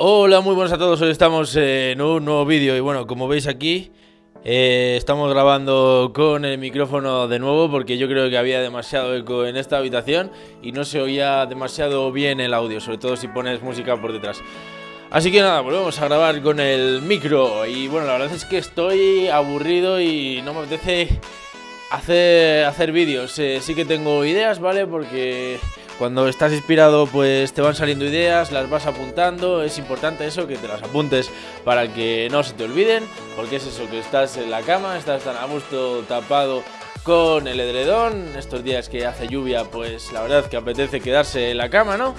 Hola, muy buenos a todos, hoy estamos en un nuevo vídeo y bueno, como veis aquí eh, estamos grabando con el micrófono de nuevo porque yo creo que había demasiado eco en esta habitación y no se oía demasiado bien el audio, sobre todo si pones música por detrás. Así que nada, volvemos a grabar con el micro y bueno, la verdad es que estoy aburrido y no me apetece hacer, hacer vídeos. Eh, sí que tengo ideas, ¿vale? Porque cuando estás inspirado pues te van saliendo ideas, las vas apuntando, es importante eso, que te las apuntes para que no se te olviden, porque es eso, que estás en la cama, estás tan a gusto tapado con el edredón, estos días que hace lluvia pues la verdad que apetece quedarse en la cama, ¿no?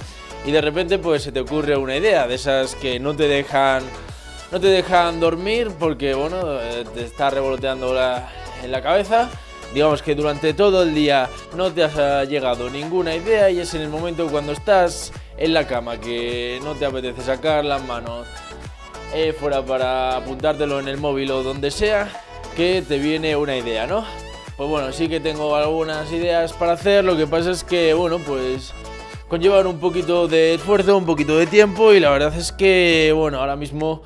Y de repente pues se te ocurre una idea de esas que no te dejan no te dejan dormir porque bueno, eh, te está revoloteando en la cabeza digamos que durante todo el día no te ha llegado ninguna idea y es en el momento cuando estás en la cama que no te apetece sacar las manos eh, fuera para apuntártelo en el móvil o donde sea, que te viene una idea, ¿no? Pues bueno, sí que tengo algunas ideas para hacer, lo que pasa es que, bueno, pues conllevan un poquito de esfuerzo, un poquito de tiempo y la verdad es que, bueno, ahora mismo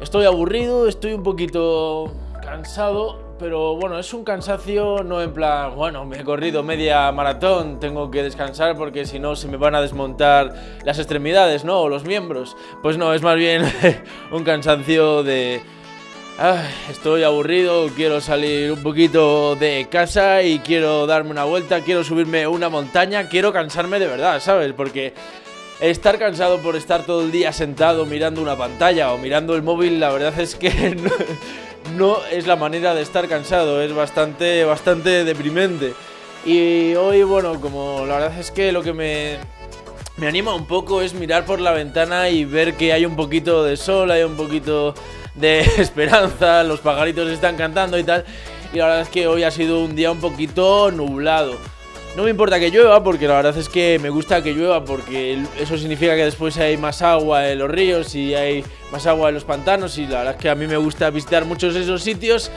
estoy aburrido, estoy un poquito cansado pero bueno, es un cansancio no en plan, bueno, me he corrido media maratón, tengo que descansar porque si no se me van a desmontar las extremidades, ¿no? O los miembros. Pues no, es más bien un cansancio de... estoy aburrido, quiero salir un poquito de casa y quiero darme una vuelta, quiero subirme una montaña, quiero cansarme de verdad, ¿sabes? Porque estar cansado por estar todo el día sentado mirando una pantalla o mirando el móvil, la verdad es que es la manera de estar cansado, es bastante, bastante deprimente. Y hoy, bueno, como la verdad es que lo que me, me anima un poco es mirar por la ventana y ver que hay un poquito de sol, hay un poquito de esperanza, los pajaritos están cantando y tal. Y la verdad es que hoy ha sido un día un poquito nublado. No me importa que llueva porque la verdad es que me gusta que llueva porque eso significa que después hay más agua en los ríos y hay más agua en los pantanos y la verdad es que a mí me gusta visitar muchos de esos sitios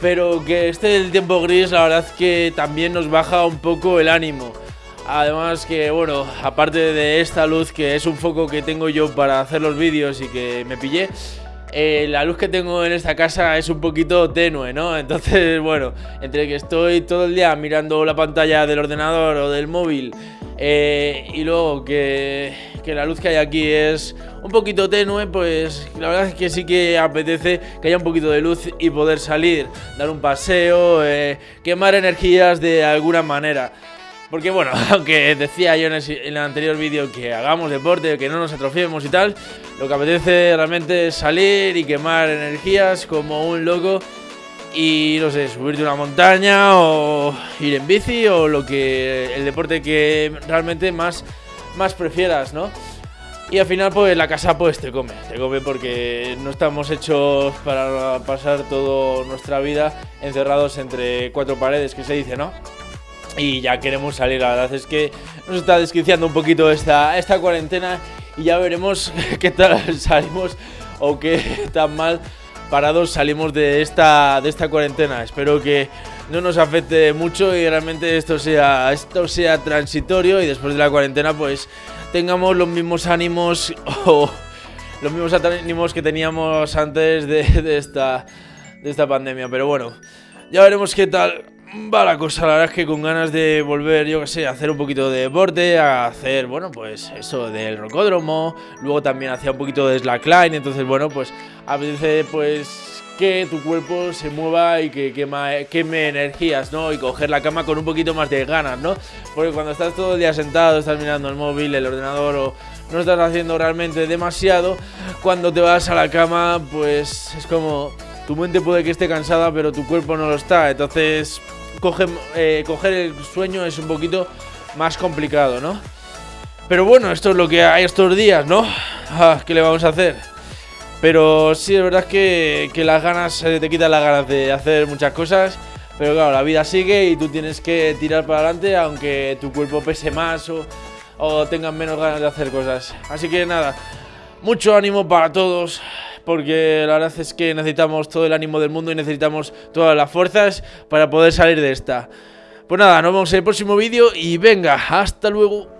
pero que esté el tiempo gris la verdad es que también nos baja un poco el ánimo. Además que, bueno, aparte de esta luz que es un foco que tengo yo para hacer los vídeos y que me pillé, eh, la luz que tengo en esta casa es un poquito tenue, ¿no? Entonces, bueno, entre que estoy todo el día mirando la pantalla del ordenador o del móvil eh, y luego que, la luz que hay aquí es un poquito tenue, pues la verdad es que sí que apetece que haya un poquito de luz y poder salir, dar un paseo, eh, quemar energías de alguna manera. Porque bueno, aunque decía yo en el, anterior vídeo que hagamos deporte, que no nos atrofiemos y tal, lo que apetece realmente es salir y quemar energías como un loco y no sé, subirte una montaña o ir en bici o lo que el deporte que realmente más, más prefieras, ¿no? Y al final pues la casa pues te come, te come porque no estamos hechos para pasar toda nuestra vida encerrados entre cuatro paredes, que se dice, ¿no? Y ya queremos salir. La verdad es que nos está desquiciando un poquito esta, esta cuarentena y ya veremos qué tal salimos o qué tan mal parados salimos de esta, de esta cuarentena. Espero que no nos afecte mucho y realmente esto sea, esto sea transitorio y después de la cuarentena pues tengamos los mismos ánimos o los mismos ánimos que teníamos antes de, esta, de esta pandemia. Pero bueno, ya veremos qué tal va la cosa, la verdad es que con ganas de volver, yo que sé, a hacer un poquito de deporte, a hacer, bueno, pues eso del rocódromo, luego también hacía un poquito de slackline, entonces, bueno, pues a veces, pues que tu cuerpo se mueva y que queme energías, ¿no? Y coger la cama con un poquito más de ganas, ¿no? Porque cuando estás todo el día sentado, estás mirando el móvil, el ordenador o no estás haciendo realmente demasiado, cuando te vas a la cama, pues es como tu mente puede que esté cansada, pero tu cuerpo no lo está. Entonces, eh, coger el sueño es un poquito más complicado, ¿no? Pero bueno, esto es lo que hay estos días, ¿no? Ah, ¿Qué le vamos a hacer? Pero sí, es verdad que, que las ganas, te quitan las ganas de hacer muchas cosas. Pero claro, la vida sigue y tú tienes que tirar para adelante aunque tu cuerpo pese más o, o tengas menos ganas de hacer cosas. Así que nada, mucho ánimo para todos porque la verdad es que necesitamos todo el ánimo del mundo y necesitamos todas las fuerzas para poder salir de esta. Pues nada, nos vemos en el próximo vídeo y venga, hasta luego.